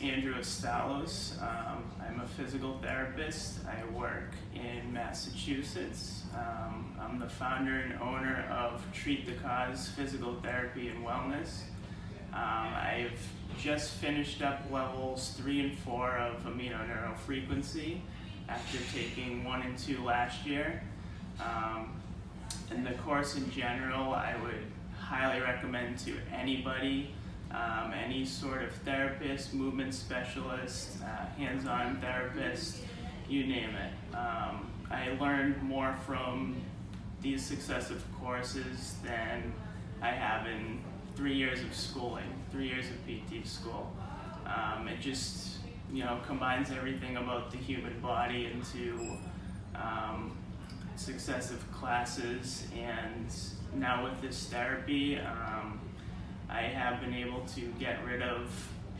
Andrew Estalos. Um, I'm a physical therapist. I work in Massachusetts. Um, I'm the founder and owner of Treat the Cause Physical Therapy and Wellness. Um, I've just finished up levels three and four of amino neurofrequency after taking one and two last year. Um, and the course in general, I would highly recommend to anybody, um, any sort of therapist, movement specialist, uh, hands-on therapist, you name it. Um, I learned more from these successive courses than I have in three years of schooling, three years of PT school. Um, it just, you know, combines everything about the human body into um, successive classes and now with this therapy um, I have been able to get rid of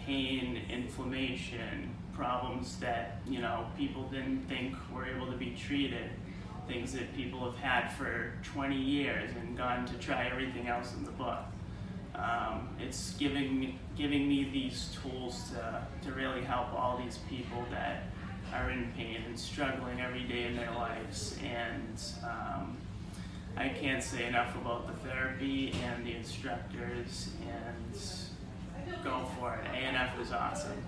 pain, inflammation, problems that you know people didn't think were able to be treated, things that people have had for 20 years and gone to try everything else in the book. Um, it's giving giving me these tools to, to really help all these people that are in pain and struggling every day in their lives. And I can't say enough about the therapy and the instructors and go for it. ANF is awesome.